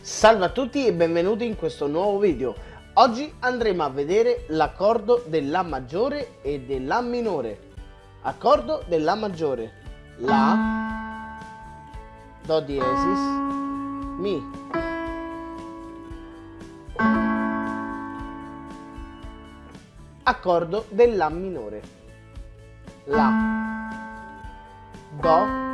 Salve a tutti e benvenuti in questo nuovo video. Oggi andremo a vedere l'accordo della maggiore e della minore. Accordo della maggiore. La, Do diesis, Mi. Accordo della minore. La, Do,